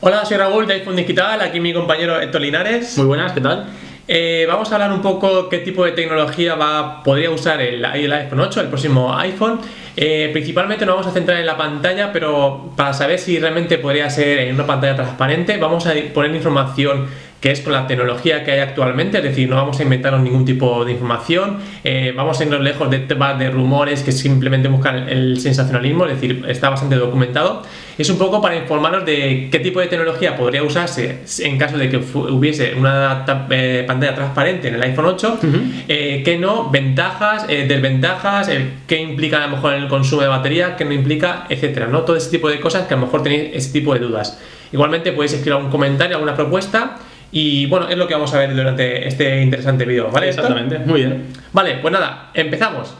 Hola, soy Raúl de iPhone Digital, aquí mi compañero Héctor Linares. Muy buenas, ¿qué tal? Eh, vamos a hablar un poco qué tipo de tecnología va, podría usar el, el iPhone 8, el próximo iPhone. Eh, principalmente nos vamos a centrar en la pantalla, pero para saber si realmente podría ser en una pantalla transparente, vamos a poner información que es con la tecnología que hay actualmente, es decir, no vamos a inventarnos ningún tipo de información, eh, vamos a irnos lejos de temas de rumores que simplemente buscan el sensacionalismo, es decir, está bastante documentado. Es un poco para informaros de qué tipo de tecnología podría usarse en caso de que hubiese una eh, pantalla transparente en el iPhone 8, eh, qué no, ventajas, desventajas, qué implica a lo mejor el consumo de batería, qué no implica, etcétera, ¿no? Todo ese tipo de cosas que a lo mejor tenéis ese tipo de dudas. Igualmente podéis escribir algún comentario, alguna propuesta y bueno, es lo que vamos a ver durante este interesante vídeo, ¿vale? Exactamente, muy bien. Vale, pues nada, empezamos.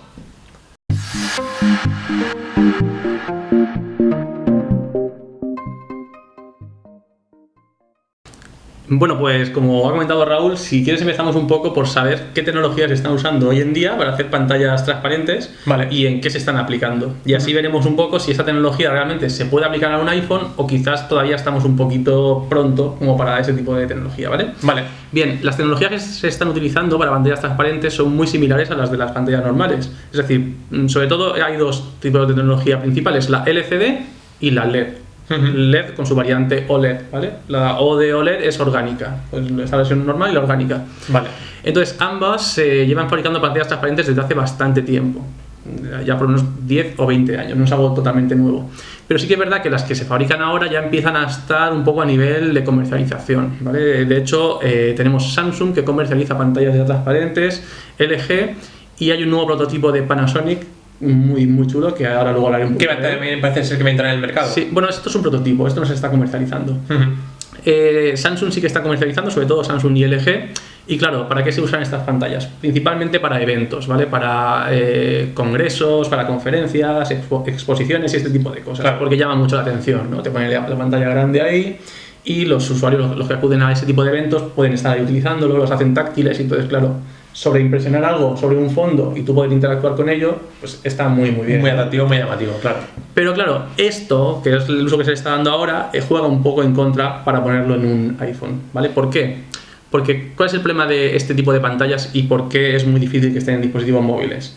Bueno, pues como ha comentado Raúl, si quieres empezamos un poco por saber qué tecnologías se están usando hoy en día para hacer pantallas transparentes vale. y en qué se están aplicando. Y así veremos un poco si esta tecnología realmente se puede aplicar a un iPhone o quizás todavía estamos un poquito pronto como para ese tipo de tecnología, ¿vale? Vale. Bien, las tecnologías que se están utilizando para pantallas transparentes son muy similares a las de las pantallas normales. Es decir, mm, sobre todo hay dos tipos de tecnología principales, la LCD y la LED. LED con su variante OLED, ¿vale? La O de OLED es orgánica, pues esta versión normal y la orgánica. Vale. Entonces, ambas se llevan fabricando pantallas transparentes desde hace bastante tiempo, ya por unos 10 o 20 años, no es algo totalmente nuevo. Pero sí que es verdad que las que se fabrican ahora ya empiezan a estar un poco a nivel de comercialización, ¿vale? De hecho, eh, tenemos Samsung que comercializa pantallas ya transparentes, LG y hay un nuevo prototipo de Panasonic muy, muy chulo que ahora luego hablaré un poco. Que también parece ser que va a entrar en el mercado. Sí, bueno, esto es un prototipo, esto no se está comercializando. Eh, Samsung sí que está comercializando, sobre todo Samsung y LG. Y claro, ¿para qué se usan estas pantallas? Principalmente para eventos, ¿vale? Para eh, congresos, para conferencias, exposiciones y este tipo de cosas. Porque llama mucho la atención, ¿no? Te ponen la, pantalla grande ahí y los usuarios, los, que acuden a ese tipo de eventos, pueden estar ahí utilizándolo, los hacen táctiles y entonces, claro, sobre impresionar algo sobre un fondo y tú poder interactuar con ello, pues está muy muy bien. Muy atractivo, muy llamativo, claro. Pero claro, esto, que es el uso que se le está dando ahora, eh, juega un poco en contra para ponerlo en un iPhone, ¿vale? ¿Por qué? Porque ¿cuál es el problema de este tipo de pantallas y por qué es muy difícil que estén en dispositivos móviles?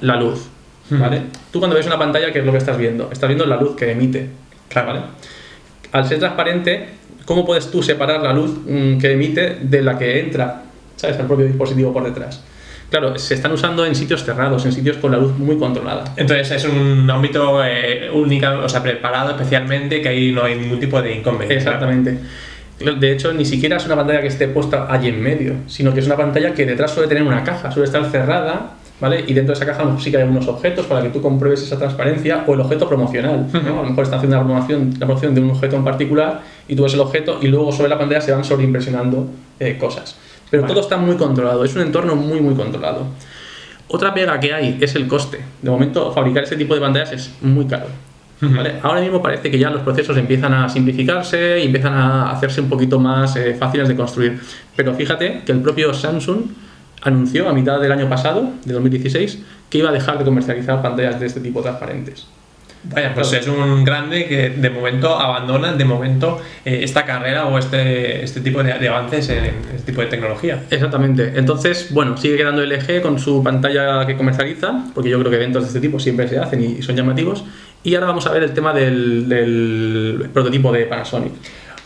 La luz, ¿vale? Tú cuando ves una pantalla, ¿qué es lo que estás viendo? Estás viendo la luz que emite, claro. ¿vale? Al ser transparente, ¿cómo puedes tú separar la luz mm, que emite de la que entra ¿sabes? El propio dispositivo por detrás. Claro, se están usando en sitios cerrados, en sitios con la luz muy controlada. Entonces es un ámbito eh, único, o sea, preparado especialmente, que ahí no hay ningún tipo de inconveniente. Exactamente. De hecho, ni siquiera es una pantalla que esté puesta allí en medio, sino que es una pantalla que detrás suele tener una caja, suele estar cerrada, ¿vale? Y dentro de esa caja sí que hay unos objetos para que tú compruebes esa transparencia o el objeto promocional, A lo mejor está haciendo la promoción, la promoción de un objeto en particular y tú ves el objeto y luego sobre la pantalla se van sobreimpresionando eh, cosas. Pero todo está muy controlado, es un entorno muy, muy controlado. Otra pega que hay es el coste. De momento, fabricar ese tipo de pantallas es muy caro. Ahora mismo parece que ya los procesos empiezan a simplificarse y empiezan a hacerse un poquito más eh, fáciles de construir. Pero fíjate que el propio Samsung anunció a mitad del año pasado, de 2016, que iba a dejar de comercializar pantallas de este tipo transparentes. Vaya, pues es un grande que de momento abandona de momento eh, esta carrera o este, este tipo de, avances en este tipo de tecnología. Exactamente. Entonces, bueno, sigue quedando LG con su pantalla que comercializa, porque yo creo que eventos de este tipo siempre se hacen y, son llamativos. Y ahora vamos a ver el tema del, del prototipo de Panasonic.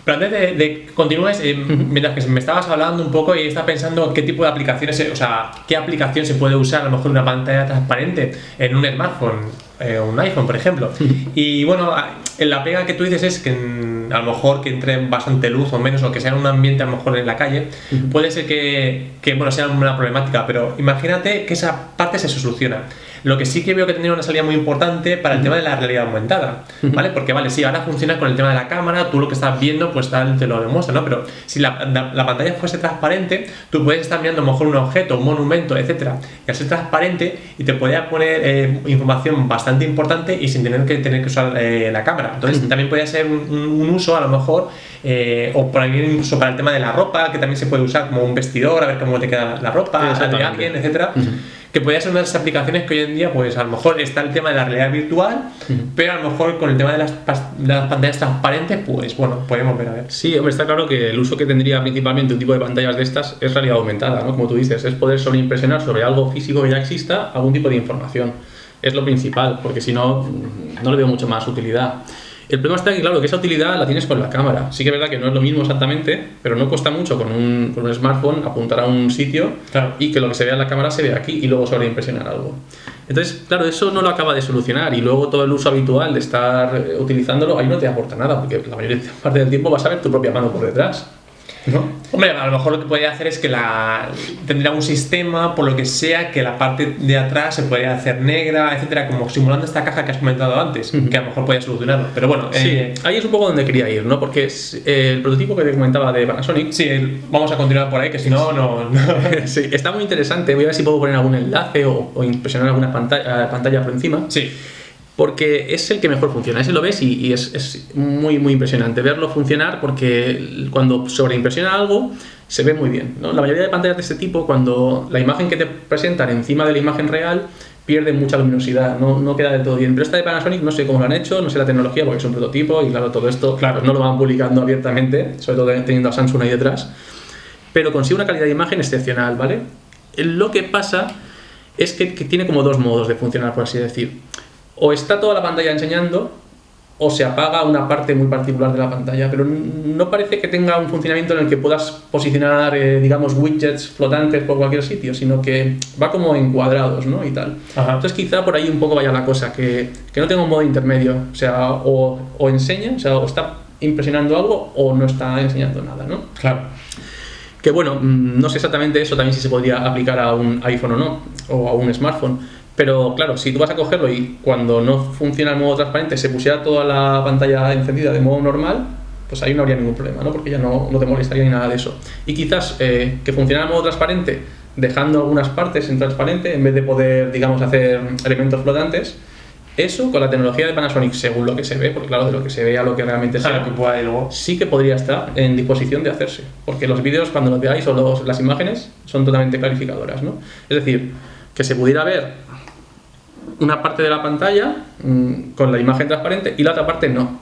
Pero antes de, de continúes, eh, mientras que me estabas hablando un poco y estaba pensando qué tipo de aplicaciones, o sea, qué aplicación se puede usar a lo mejor una pantalla transparente en un smartphone eh, un iPhone, por ejemplo. y bueno, la pega que tú dices es que a lo mejor que entre bastante luz o menos, o que sea en un ambiente a lo mejor en la calle, puede ser que, que, bueno, sea una problemática, pero imagínate que esa parte se soluciona. Lo que sí que veo que tendría una salida muy importante para el tema de la realidad aumentada, ¿vale? Porque, vale, sí, ahora funciona con el tema de la cámara, tú lo que estás viendo, pues tal, te lo demuestra, ¿no? Pero si la, la, pantalla fuese transparente, tú puedes estar mirando a lo mejor un objeto, un monumento, etcétera, y al ser transparente, y te podría poner eh, información bastante importante y sin tener que tener que usar eh, la cámara. Entonces, también podría ser un, uso, a lo mejor, eh, o por ahí incluso para el tema de la ropa, que también se puede usar como un vestidor, a ver cómo te queda la ropa, de alguien, etcétera. Que podría ser una de las aplicaciones que hoy en día, pues a lo mejor está el tema de la realidad virtual, pero a lo mejor con el tema de las, de las pantallas transparentes, pues bueno, podemos ver a ver. Sí, hombre, está claro que el uso que tendría principalmente un tipo de pantallas de estas es realidad aumentada, ¿no? Como tú dices, es poder sobreimpresionar sobre algo físico que ya exista algún tipo de información. Es lo principal, porque si no, no le veo mucho más utilidad. El problema está que, claro, que esa utilidad la tienes con la cámara. Sí que es verdad que no es lo mismo exactamente, pero no cuesta mucho con un, con un smartphone apuntar a un sitio Claro. y que lo que se vea en la cámara se vea aquí y luego sobreimpresionar algo. Entonces, claro, eso no lo acaba de solucionar y luego todo el uso habitual de estar eh, utilizándolo ahí no te aporta nada, porque la mayor parte del tiempo vas a ver tu propia mano por detrás. ¿No? Hombre, a lo mejor lo que podría hacer es que la tendría un sistema, por lo que sea, que la parte de atrás se podría hacer negra, etcétera, como simulando esta caja que has comentado antes, que a lo mejor podría solucionarlo. Pero bueno, eh, Sí, ahí es un poco donde quería ir, ¿no? Porque es, eh, el prototipo que te comentaba de Panasonic sí, vamos a continuar por ahí, que si no, no. no. sí, está muy interesante. Voy a ver si puedo poner algún enlace o, o impresionar alguna pantalla, pantalla por encima. Sí, Porque es el que mejor funciona. Ese lo ves y, y es, es muy, muy impresionante verlo funcionar porque cuando sobreimpresiona algo se ve muy bien. ¿no? La mayoría de pantallas de este tipo, cuando la imagen que te presentan encima de la imagen real pierde mucha luminosidad, no, no queda del todo bien. Pero esta de Panasonic no sé cómo lo han hecho, no sé la tecnología porque es un prototipo y claro, todo esto claro, no lo van publicando abiertamente, sobre todo teniendo a Samsung ahí detrás. Pero consigue una calidad de imagen excepcional, ¿vale? Lo que pasa es que, que tiene como dos modos de funcionar, por así decir o está toda la pantalla enseñando o se apaga una parte muy particular de la pantalla, pero no parece que tenga un funcionamiento en el que puedas posicionar, eh, digamos, widgets flotantes por cualquier sitio, sino que va como en cuadrados, ¿no? Y tal. Ajá. Entonces quizá por ahí un poco vaya la cosa, que, que no tenga un modo intermedio, o sea, o, o enseña, o sea, o está impresionando algo o no está enseñando nada, ¿no? claro. Que bueno, mm, no sé exactamente eso también si se podría aplicar a un iPhone o no, o a un smartphone. Pero claro, si tú vas a cogerlo y cuando no funciona el modo transparente se pusiera toda la pantalla encendida de modo normal, pues ahí no habría ningún problema, ¿no? Porque ya no, no te molestaría ni nada de eso. Y quizás eh, que funcionara el modo transparente dejando algunas partes en transparente en vez de poder, digamos, hacer elementos flotantes. Eso con la tecnología de Panasonic, según lo que se ve, porque claro, de lo que se ve a lo que realmente Claro, que pueda luego. sí que podría estar en disposición de hacerse. Porque los vídeos, cuando los veáis, o los- las imágenes, son totalmente clarificadoras, ¿no? Es decir, que se pudiera ver una parte de la pantalla mm, con la imagen transparente y la otra parte no.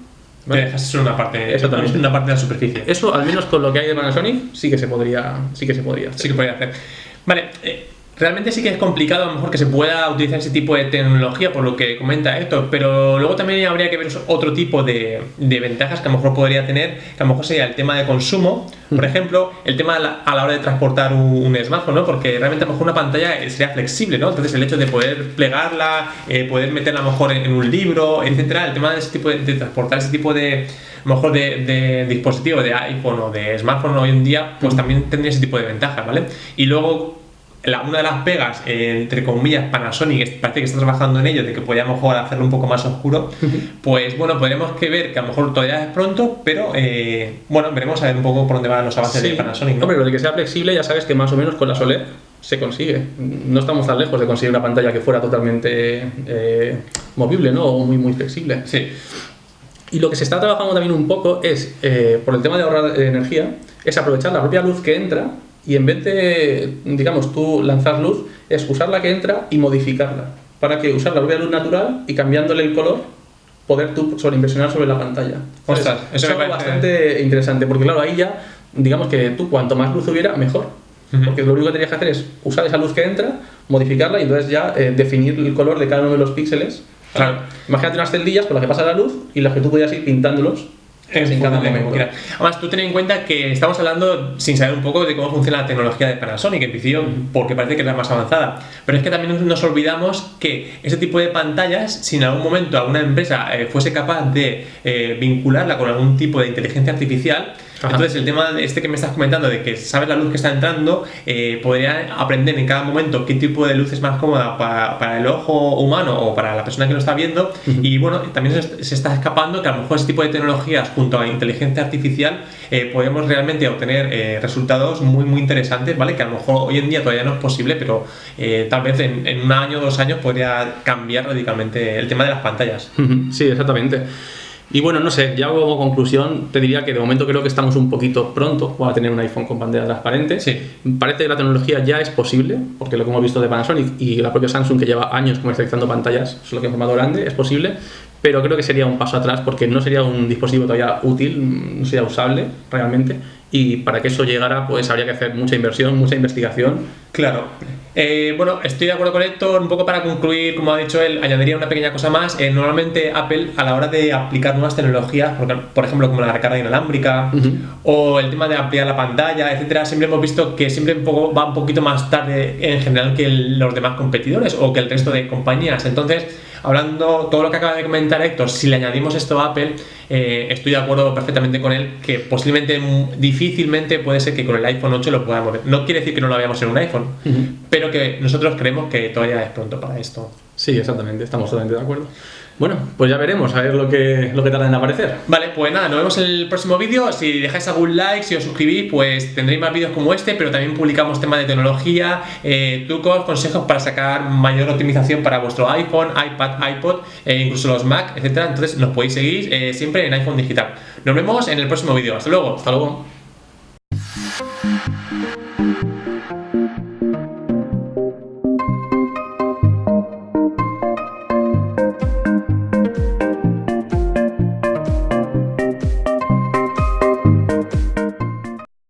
Que dejas solo una parte, Exactamente. una parte de la superficie. Eso, al menos con lo que hay de Panasonic, sí que se podría, sí que se podría hacer. Sí que podría hacer. Vale, eh, realmente sí que es complicado a lo mejor que se pueda utilizar ese tipo de tecnología, por lo que comenta Héctor, pero luego también habría que ver otro tipo de, de ventajas que a lo mejor podría tener, que a lo mejor sería el tema de consumo, por ejemplo, el tema a la, a la hora de transportar un, un smartphone, ¿no? Porque realmente a lo mejor una pantalla sería flexible, ¿no? Entonces el hecho de poder plegarla, eh, poder meterla a lo mejor en, en un libro, etcétera, el tema de ese tipo de, de transportar ese tipo de a lo mejor de, de dispositivo de iPhone o de smartphone hoy en día, pues también tendría ese tipo de ventajas, ¿vale? Y luego la- una de las pegas, eh, entre comillas, Panasonic, parece que está trabajando en ello, de que podía a lo mejor hacerlo un poco más oscuro, pues bueno, podremos que ver que a lo mejor todavía es pronto, pero eh, bueno, veremos a ver un poco por dónde van los avances Sí. de Panasonic, ¿no? Hombre, lo de que sea flexible, ya sabes que más o menos con la OLED se consigue. No estamos tan lejos de conseguir una pantalla que fuera totalmente eh, movible, ¿no? O muy, muy flexible. Sí, Y lo que se está trabajando también un poco es, eh, por el tema de ahorrar energía, es aprovechar la propia luz que entra y en vez de, digamos, tú lanzar luz, es usar la que entra y modificarla. Para que usar la propia luz natural y cambiándole el color, poder tú sobreimpresionar sobre la pantalla. Ostras, es eso me algo bastante interesante, porque claro, ahí ya, digamos que tú cuanto más luz hubiera, mejor. Porque lo único que tenías que hacer es usar esa luz que entra, modificarla y entonces ya eh, definir el color de cada uno de los píxeles. Claro. Imagínate unas celdillas por las que pasa la luz y las que tú podías ir pintándolos En cada momento. Además, tú ten en cuenta que estamos hablando sin saber un poco de cómo funciona la tecnología de Panasonic, en principio, porque parece que es la más avanzada. Pero es que también nos olvidamos que ese tipo de pantallas, si en algún momento alguna empresa eh, fuese capaz de eh, vincularla con algún tipo de inteligencia artificial, Ajá. entonces el tema este que me estás comentando, de que sabes la luz que está entrando, eh, podría aprender en cada momento qué tipo de luz es más cómoda para, para el ojo humano o para la persona que lo está viendo. Y bueno, también se, se está escapando que a lo mejor ese tipo de tecnologías junto a la inteligencia artificial eh, podemos realmente obtener eh, resultados muy muy interesantes, ¿vale? Que a lo mejor hoy en día todavía no es posible, pero eh, tal vez en, en un año o dos años podría cambiar radicalmente el tema de las pantallas. Ujú, Sí, exactamente. Y bueno, no sé, ya como conclusión te diría que de momento creo que estamos un poquito pronto para tener un iPhone con pantalla transparente. Sí. Parece que la tecnología ya es posible, porque lo que hemos visto de Panasonic y la propia Samsung que lleva años comercializando pantallas, solo que en formato grande, es posible, pero creo que sería un paso atrás porque no sería un dispositivo todavía útil, no sería usable realmente y para que eso llegara pues habría que hacer mucha inversión, mucha investigación. Claro. Eh, bueno, estoy de acuerdo con Héctor, un poco para concluir, como ha dicho él, añadiría una pequeña cosa más. Eh, normalmente Apple a la hora de aplicar nuevas tecnologías, por ejemplo como la recarga inalámbrica o el tema de ampliar la pantalla, etcétera, siempre hemos visto que siempre un poco, va un poquito más tarde en general que los demás competidores o que el resto de compañías. Entonces, hablando todo lo que acaba de comentar Héctor, si le añadimos esto a Apple, eh, estoy de acuerdo perfectamente con él que posiblemente, difícilmente puede ser que con el iPhone 8 lo podamos ver. No quiere decir que no lo veamos en un iPhone, pero que nosotros creemos que todavía es pronto para esto. Sí, exactamente, estamos totalmente de acuerdo. Bueno, pues ya veremos, a ver lo que, lo que tarda en aparecer. Vale, pues nada, nos vemos en el próximo vídeo. Si dejáis algún like, si os suscribís, pues tendréis más vídeos como este, pero también publicamos temas de tecnología, eh, trucos, consejos para sacar mayor optimización para vuestro iPhone, iPad, iPod, e incluso los Mac, etcétera. Entonces nos podéis seguir eh, siempre en iPhone Digital. Nos vemos en el próximo vídeo. Hasta luego. Hasta luego.